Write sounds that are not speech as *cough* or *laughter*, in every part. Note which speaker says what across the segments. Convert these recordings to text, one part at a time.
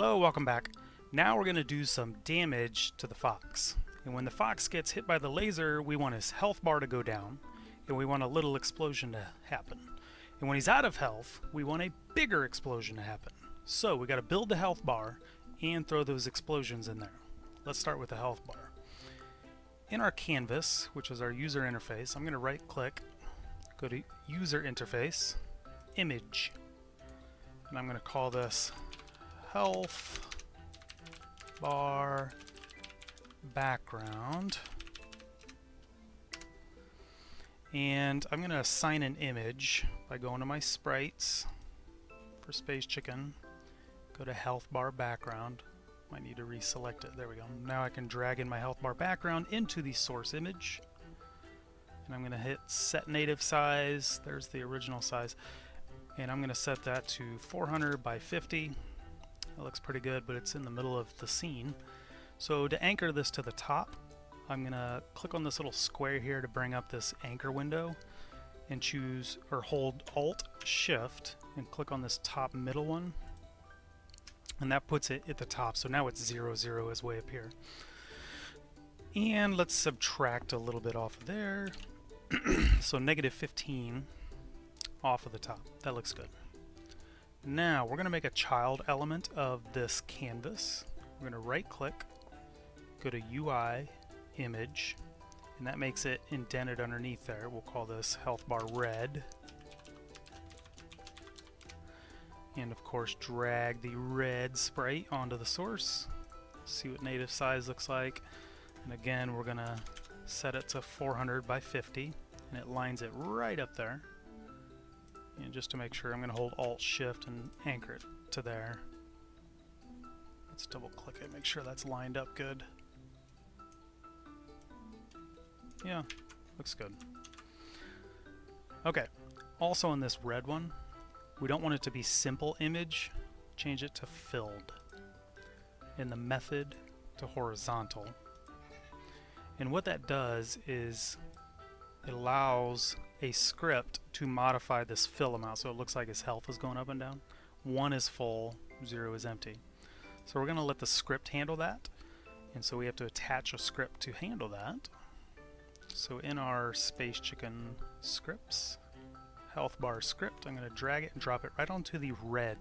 Speaker 1: Hello, welcome back. Now we're going to do some damage to the fox. And when the fox gets hit by the laser, we want his health bar to go down, and we want a little explosion to happen. And when he's out of health, we want a bigger explosion to happen. So we got to build the health bar and throw those explosions in there. Let's start with the health bar. In our canvas, which is our user interface, I'm going to right click, go to user interface, image, and I'm going to call this health bar background. And I'm going to assign an image by going to my sprites for Space Chicken, go to health bar background. Might need to reselect it. There we go. Now I can drag in my health bar background into the source image. And I'm going to hit set native size. There's the original size. And I'm going to set that to 400 by 50. That looks pretty good, but it's in the middle of the scene. So to anchor this to the top, I'm to click on this little square here to bring up this anchor window and choose or hold Alt Shift and click on this top middle one. And that puts it at the top so now it's 0 0 is way up here. And let's subtract a little bit off of there. *clears throat* So negative 15 off of the top. That looks good now we're going to make a child element of this canvas. We're going to right click, go to UI, image, and that makes it indented underneath there. We'll call this health bar red. And of course drag the red sprite onto the source. See what native size looks like. And again we're going to set it to 400 by 50 and it lines it right up there. And just to make sure, I'm going to hold Alt-Shift and anchor it to there. Let's double click it, make sure that's lined up good. Yeah, looks good. Okay, also in this red one, we don't want it to be simple image, change it to filled. In the method to horizontal. And what that does is it allows a script to modify this fill amount so it looks like his health is going up and down. One is full, zero is empty. So we're going to let the script handle that. And so we have to attach a script to handle that. So in our Space Chicken scripts, health bar script, I'm going to drag it and drop it right onto the red.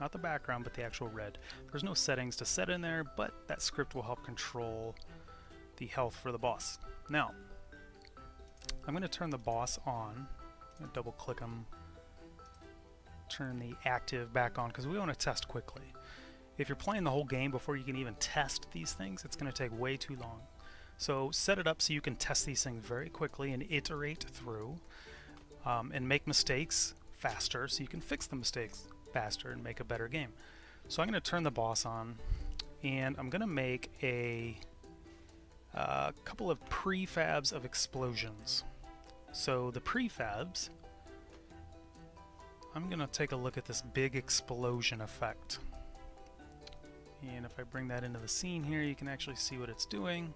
Speaker 1: Not the background, but the actual red. There's no settings to set in there, but that script will help control the health for the boss. Now, I'm going to turn the boss on. double click him. Turn the active back on because we want to test quickly. If you're playing the whole game before you can even test these things, it's going to take way too long. So set it up so you can test these things very quickly and iterate through um, and make mistakes faster so you can fix the mistakes faster and make a better game. So I'm going to turn the boss on and I'm going to make a uh, couple of prefabs of explosions. So the prefabs, I'm going to take a look at this big explosion effect. And if I bring that into the scene here, you can actually see what it's doing.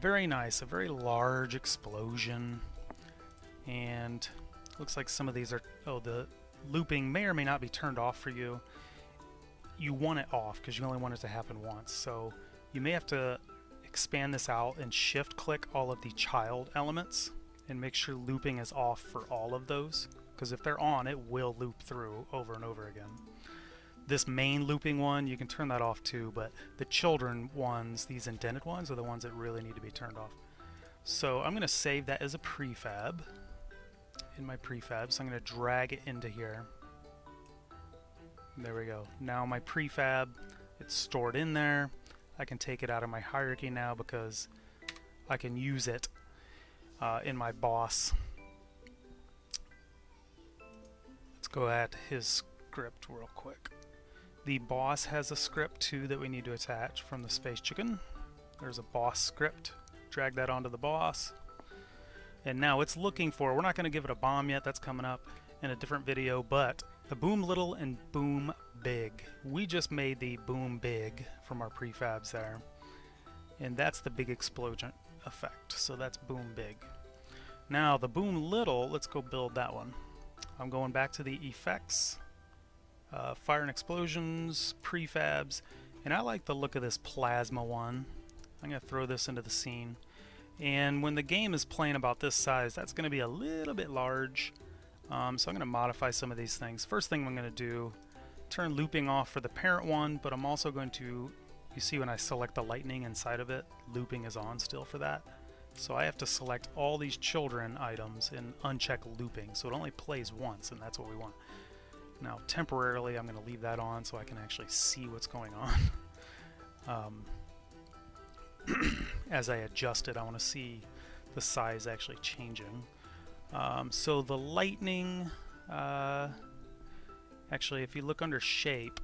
Speaker 1: Very nice, a very large explosion. And looks like some of these are, oh, the looping may or may not be turned off for you. You want it off because you only want it to happen once. So you may have to expand this out and shift click all of the child elements and make sure looping is off for all of those because if they're on it will loop through over and over again. This main looping one you can turn that off too but the children ones, these indented ones are the ones that really need to be turned off. So I'm going to save that as a prefab in my prefab so I'm going to drag it into here. There we go. Now my prefab it's stored in there I can take it out of my hierarchy now because I can use it uh, in my boss. Let's go at his script real quick. The boss has a script too that we need to attach from the Space Chicken. There's a boss script. Drag that onto the boss. And now it's looking for, we're not going to give it a bomb yet, that's coming up in a different video, but the Boom Little and Boom Big. We just made the Boom Big from our prefabs there. And that's the big explosion effect. So that's Boom Big. Now the Boom Little, let's go build that one. I'm going back to the effects, uh, fire and explosions, prefabs, and I like the look of this plasma one. I'm going to throw this into the scene. And when the game is playing about this size, that's going to be a little bit large. Um, so I'm going to modify some of these things. First thing I'm going to do, turn looping off for the parent one, but I'm also going to, you see when I select the lightning inside of it, looping is on still for that. So I have to select all these children items and uncheck looping. So it only plays once, and that's what we want. Now, temporarily, I'm going to leave that on so I can actually see what's going on. *laughs* um, *clears throat* as I adjust it, I want to see the size actually changing. Um, so the lightning, uh, actually, if you look under shape,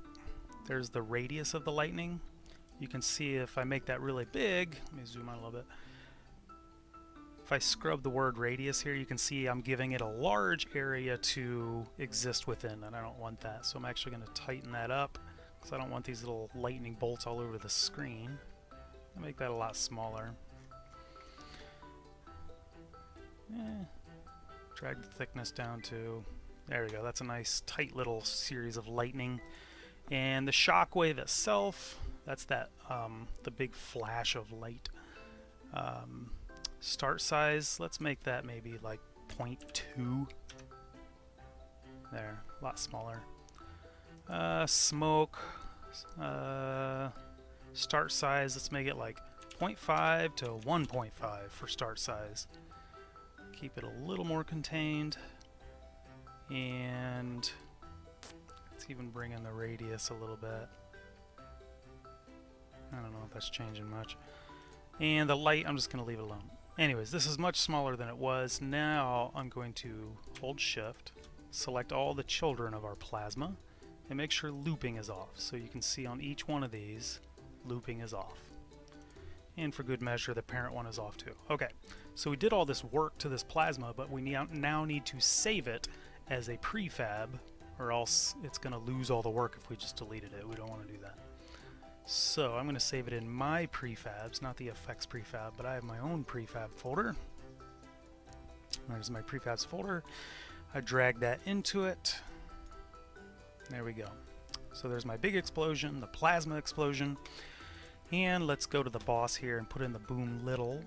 Speaker 1: there's the radius of the lightning. You can see if I make that really big, let me zoom out a little bit. If I scrub the word radius here, you can see I'm giving it a large area to exist within, and I don't want that. So I'm actually going to tighten that up, because I don't want these little lightning bolts all over the screen. I'll make that a lot smaller. Eh, drag the thickness down to, there we go, that's a nice tight little series of lightning. And the shockwave itself, that's that, um, the big flash of light. Um, Start size, let's make that maybe like 0.2. There, a lot smaller. Uh, smoke, uh, start size, let's make it like 0.5 to 1.5 for start size. Keep it a little more contained. And let's even bring in the radius a little bit. I don't know if that's changing much. And the light, I'm just going to leave it alone. Anyways, this is much smaller than it was. Now I'm going to hold shift, select all the children of our plasma, and make sure looping is off. So you can see on each one of these, looping is off. And for good measure, the parent one is off too. Okay, so we did all this work to this plasma, but we now need to save it as a prefab, or else it's going to lose all the work if we just deleted it. We don't want to do that. So I'm going to save it in my prefabs, not the effects prefab, but I have my own prefab folder. There's my prefabs folder. I drag that into it. There we go. So there's my big explosion, the plasma explosion. And let's go to the boss here and put in the boom little.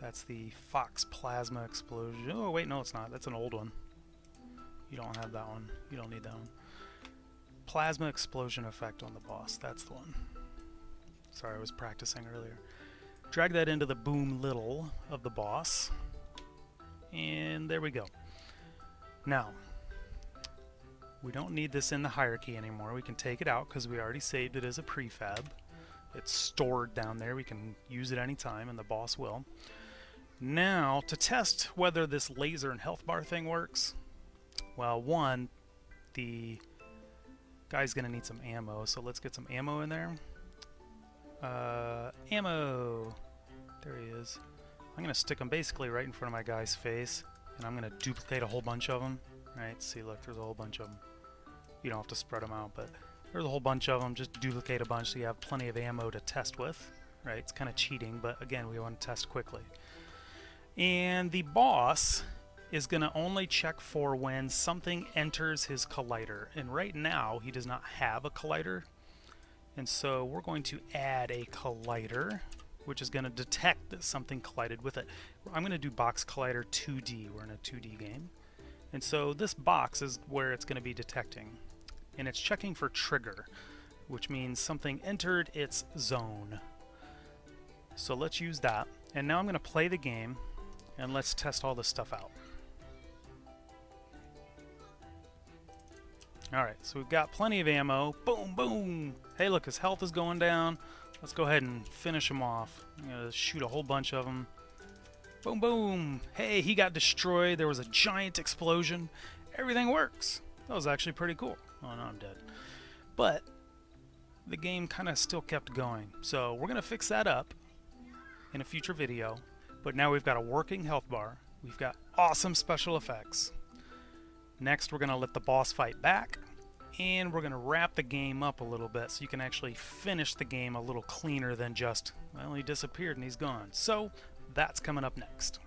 Speaker 1: That's the Fox plasma explosion. Oh, wait, no, it's not. That's an old one. You don't have that one. You don't need that one. Plasma explosion effect on the boss. That's the one. Sorry, I was practicing earlier. Drag that into the boom little of the boss. And there we go. Now, we don't need this in the hierarchy anymore. We can take it out because we already saved it as a prefab. It's stored down there. We can use it anytime, and the boss will. Now, to test whether this laser and health bar thing works, well, one, the Guy's gonna need some ammo, so let's get some ammo in there. Uh, ammo! There he is. I'm gonna stick him basically right in front of my guy's face, and I'm gonna duplicate a whole bunch of them. Right, see, look, there's a whole bunch of them. You don't have to spread them out, but there's a whole bunch of them. Just duplicate a bunch so you have plenty of ammo to test with. Right, it's kind of cheating, but again, we want to test quickly. And the boss is going to only check for when something enters his collider. And right now, he does not have a collider. And so we're going to add a collider, which is going to detect that something collided with it. I'm going to do box collider 2D. We're in a 2D game. And so this box is where it's going to be detecting. And it's checking for trigger, which means something entered its zone. So let's use that. And now I'm going to play the game, and let's test all this stuff out. Alright, so we've got plenty of ammo. Boom, boom! Hey, look, his health is going down. Let's go ahead and finish him off. I'm going to shoot a whole bunch of them. Boom, boom! Hey, he got destroyed. There was a giant explosion. Everything works. That was actually pretty cool. Oh, no, I'm dead. But the game kind of still kept going. So we're going to fix that up in a future video. But now we've got a working health bar. We've got awesome special effects. Next, we're going to let the boss fight back, and we're going to wrap the game up a little bit so you can actually finish the game a little cleaner than just, well, he disappeared and he's gone. So, that's coming up next.